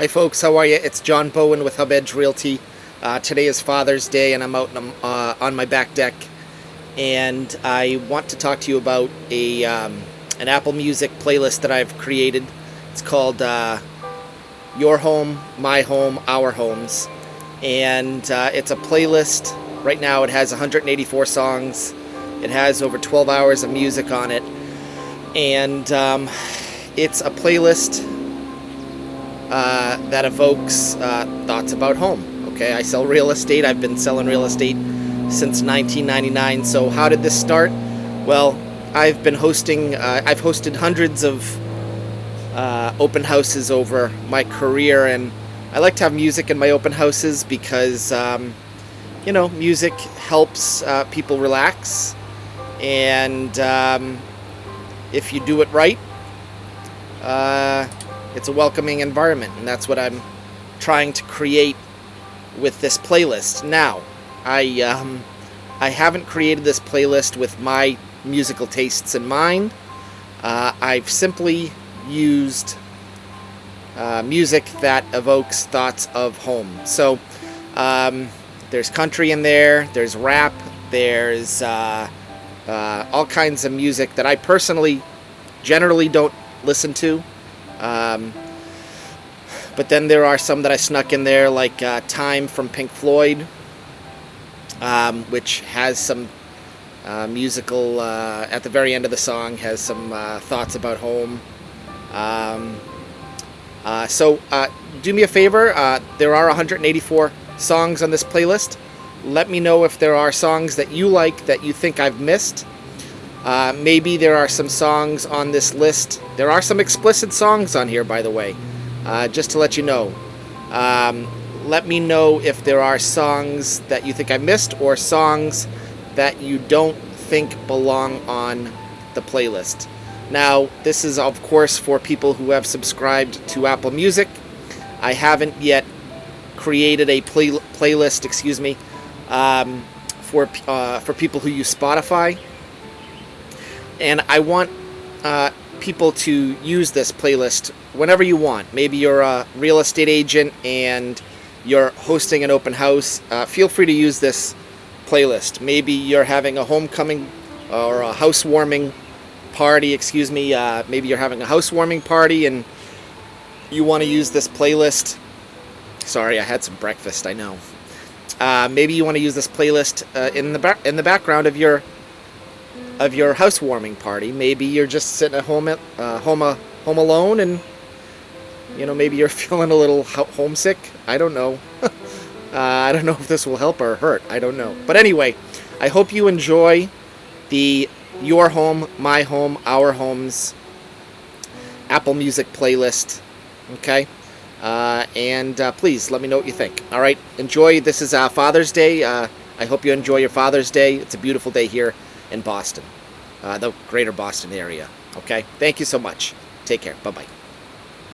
Hi folks, how are you? It's John Bowen with Hub Edge Realty. Uh, today is Father's Day and I'm out uh, on my back deck and I want to talk to you about a um, an Apple Music playlist that I've created. It's called uh, Your Home, My Home, Our Homes and uh, it's a playlist. Right now it has 184 songs. It has over 12 hours of music on it and um, it's a playlist uh, that evokes uh, thoughts about home. Okay, I sell real estate. I've been selling real estate since 1999. So how did this start? Well, I've been hosting. Uh, I've hosted hundreds of uh, open houses over my career, and I like to have music in my open houses because um, you know music helps uh, people relax, and um, if you do it right it's a welcoming environment, and that's what I'm trying to create with this playlist. Now, I um, I haven't created this playlist with my musical tastes in mind. Uh, I've simply used uh, music that evokes thoughts of home. So um, there's country in there, there's rap, there's uh, uh all kinds of music that I personally generally don't listen to. Um, but then there are some that I snuck in there, like uh, Time from Pink Floyd, um, which has some uh, musical, uh, at the very end of the song, has some uh, thoughts about home. Um, uh, so uh, do me a favor, there are 184 songs on this playlist. Let me know if there are songs that you like that you think I've missed. Uh, maybe there are some songs on this list. There are some explicit songs on here, by the way, uh, just to let you know. Um, let me know if there are songs that you think I missed or songs that you don't think belong on the playlist. Now, this is, of course, for people who have subscribed to Apple Music. I haven't yet created a play playlist, excuse me, um, for, uh, for people who use Spotify and I want uh, people to use this playlist whenever you want. Maybe you're a real estate agent and you're hosting an open house. Uh, feel free to use this playlist. Maybe you're having a homecoming or a housewarming party, excuse me. Uh, maybe you're having a housewarming party and you want to use this playlist. Sorry, I had some breakfast, I know. Uh, maybe you want to use this playlist uh, in the in the background of your of your housewarming party. Maybe you're just sitting at home, at, uh, home, uh, home alone, and you know maybe you're feeling a little homesick. I don't know. uh, I don't know if this will help or hurt. I don't know. But anyway, I hope you enjoy the Your Home, My Home, Our Homes Apple Music playlist. Okay. Uh, and uh, please let me know what you think. All right, enjoy. This is uh, Father's Day. Uh, I hope you enjoy your Father's Day. It's a beautiful day here in Boston, uh, the greater Boston area. Okay, thank you so much. Take care. Bye bye.